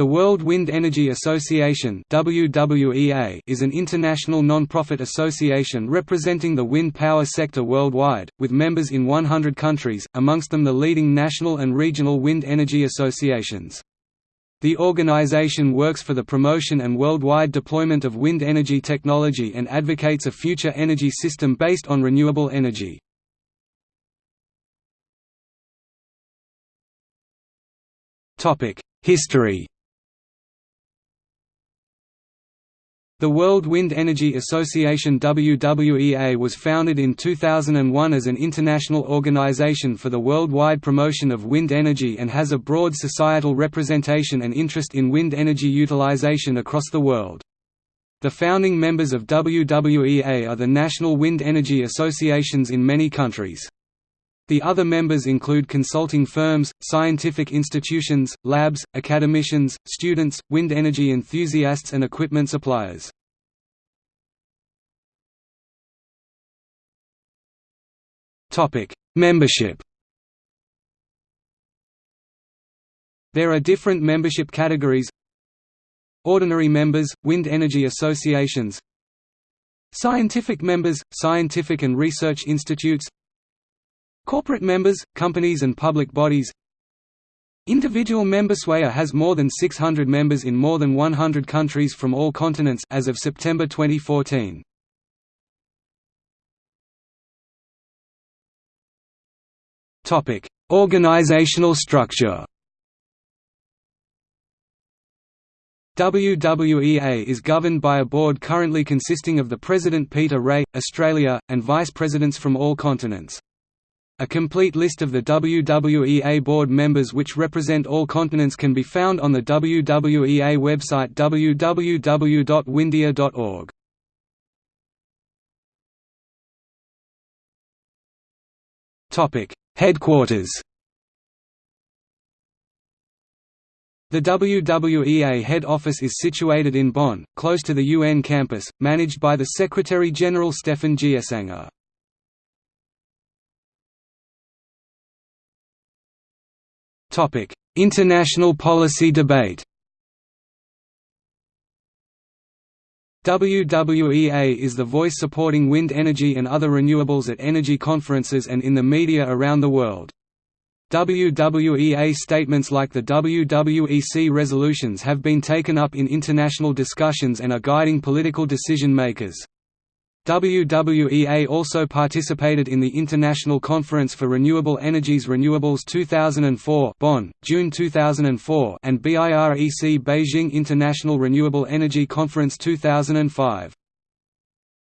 The World Wind Energy Association WWEA is an international non-profit association representing the wind power sector worldwide, with members in 100 countries, amongst them the leading national and regional wind energy associations. The organization works for the promotion and worldwide deployment of wind energy technology and advocates a future energy system based on renewable energy. History The World Wind Energy Association WWEA was founded in 2001 as an international organization for the worldwide promotion of wind energy and has a broad societal representation and interest in wind energy utilization across the world. The founding members of WWEA are the national wind energy associations in many countries. The other members include consulting firms, scientific institutions, labs, academicians, students, wind energy enthusiasts and equipment suppliers. Membership. There are different membership categories. Ordinary members, wind energy associations. Scientific members, scientific and research institutes Corporate members, companies and public bodies Individual member SWAYA has more than 600 members in more than 100 countries from all continents as of September 2014. Topic: Organizational structure. WWEA is governed by a board currently consisting of the President Peter Rae, Australia, and vice presidents from all continents. A complete list of the WWEA board members which represent all continents can be found on the WWEA website www.wwindea.org. Topic: Headquarters. The WWEA head office is situated in Bonn, close to the UN campus, managed by the Secretary-General Stefan Gsänger. Topic: International policy debate. WWEA is the voice supporting wind energy and other renewables at energy conferences and in the media around the world. WWEA statements like the WWEC resolutions have been taken up in international discussions and are guiding political decision makers. WWEA also participated in the International Conference for Renewable Energies Renewables 2004 Bonn, June 2004 and BIREC Beijing International Renewable Energy Conference 2005.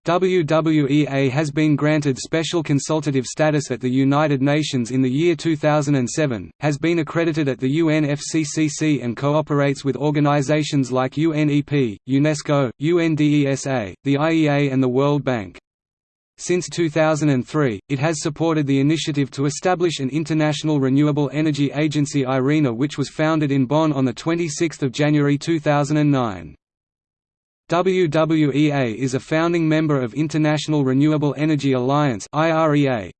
WWEA has been granted special consultative status at the United Nations in the year 2007, has been accredited at the UNFCCC and cooperates with organizations like UNEP, UNESCO, UNDESA, the IEA and the World Bank. Since 2003, it has supported the initiative to establish an International Renewable Energy Agency IRENA which was founded in Bonn on 26 January 2009. WWEA is a founding member of International Renewable Energy Alliance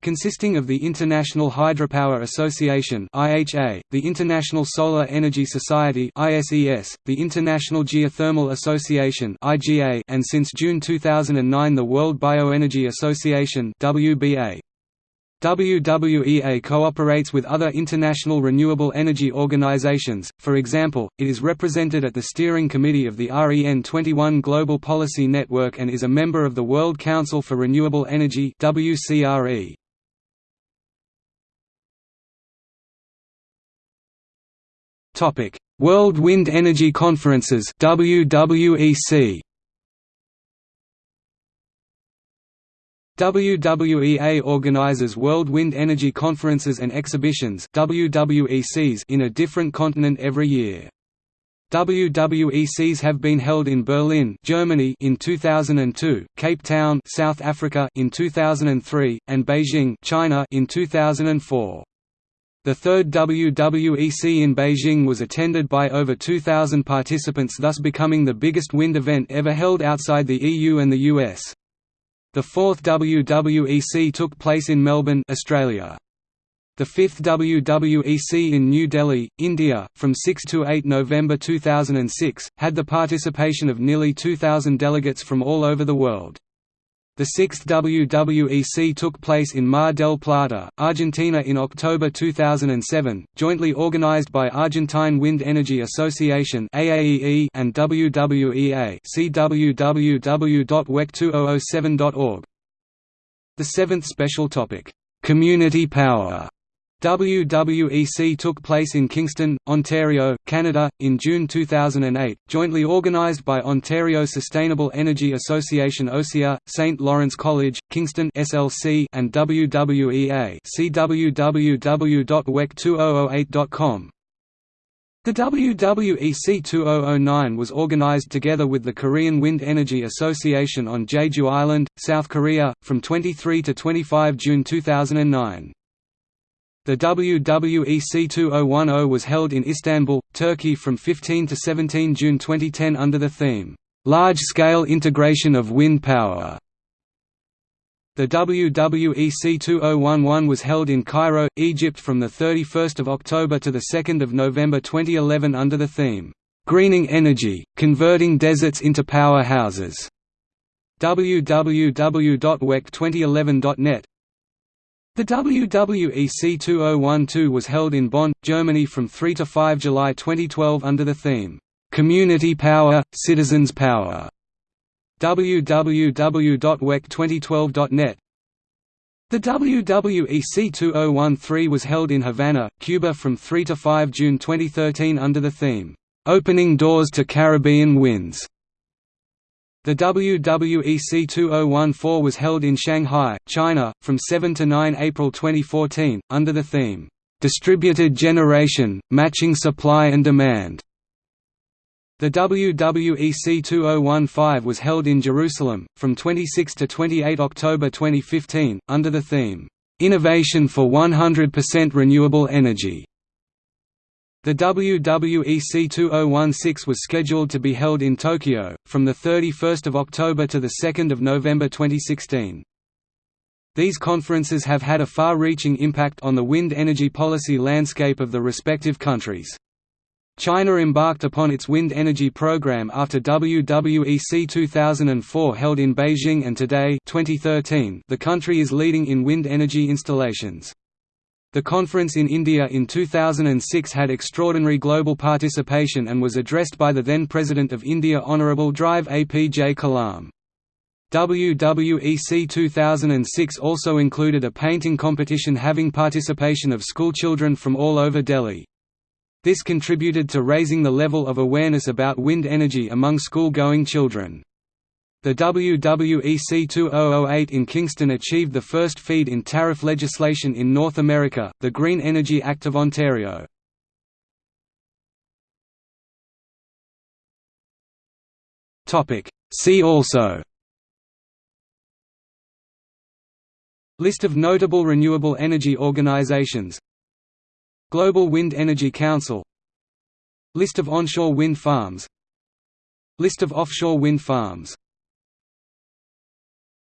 consisting of the International Hydropower Association the International Solar Energy Society the International Geothermal Association and since June 2009 the World Bioenergy Association WBA. WWEA cooperates with other international renewable energy organizations, for example, it is represented at the steering committee of the REN 21 Global Policy Network and is a member of the World Council for Renewable Energy WCRE. World Wind Energy Conferences WWEC WWEA organizes World Wind Energy Conferences and Exhibitions WWECs in a different continent every year. WWECs have been held in Berlin, Germany in 2002, Cape Town, South Africa in 2003, and Beijing, China in 2004. The third WWEC in Beijing was attended by over 2,000 participants thus becoming the biggest wind event ever held outside the EU and the US. The fourth WWEC took place in Melbourne, Australia. The fifth WWEC in New Delhi, India, from 6 to 8 November 2006, had the participation of nearly 2,000 delegates from all over the world. The sixth WWEC took place in Mar del Plata, Argentina in October 2007, jointly organized by Argentine Wind Energy Association and WWEA see www.wec2007.org. The seventh special topic, "'Community Power' WWEC took place in Kingston, Ontario, Canada, in June 2008, jointly organised by Ontario Sustainable Energy Association OSEA, St. Lawrence College, Kingston SLC, and WWEA see www.wec2008.com. The WWEC 2009 was organised together with the Korean Wind Energy Association on Jeju Island, South Korea, from 23 to 25 June 2009. The WWEC 2010 was held in Istanbul, Turkey from 15 to 17 June 2010 under the theme, "'Large-Scale Integration of Wind Power". The WWEC 2011 was held in Cairo, Egypt from 31 October to 2 November 2011 under the theme, "'Greening Energy, Converting Deserts into Powerhouses". www.wec2011.net the WWEC 2012 was held in Bonn, Germany from 3 to 5 July 2012 under the theme, "'Community Power, Citizens Power' www.wec2012.net The WWEC 2013 was held in Havana, Cuba from 3 to 5 June 2013 under the theme, "'Opening Doors to Caribbean Winds' The WWEC 2014 was held in Shanghai, China, from 7 to 9 April 2014, under the theme, "'Distributed Generation, Matching Supply and Demand". The WWEC 2015 was held in Jerusalem, from 26 to 28 October 2015, under the theme, "'Innovation for 100% Renewable Energy' The WWEC 2016 was scheduled to be held in Tokyo, from 31 October to 2 November 2016. These conferences have had a far-reaching impact on the wind energy policy landscape of the respective countries. China embarked upon its wind energy program after WWEC 2004 held in Beijing and today 2013, the country is leading in wind energy installations. The conference in India in 2006 had extraordinary global participation and was addressed by the then President of India Honourable Drive APJ Kalam. WWEC 2006 also included a painting competition having participation of schoolchildren from all over Delhi. This contributed to raising the level of awareness about wind energy among school-going children. The WWEC 2008 in Kingston achieved the first feed-in tariff legislation in North America, the Green Energy Act of Ontario. See also. List of notable renewable energy organizations. Global Wind Energy Council. List of onshore wind farms. List of offshore wind farms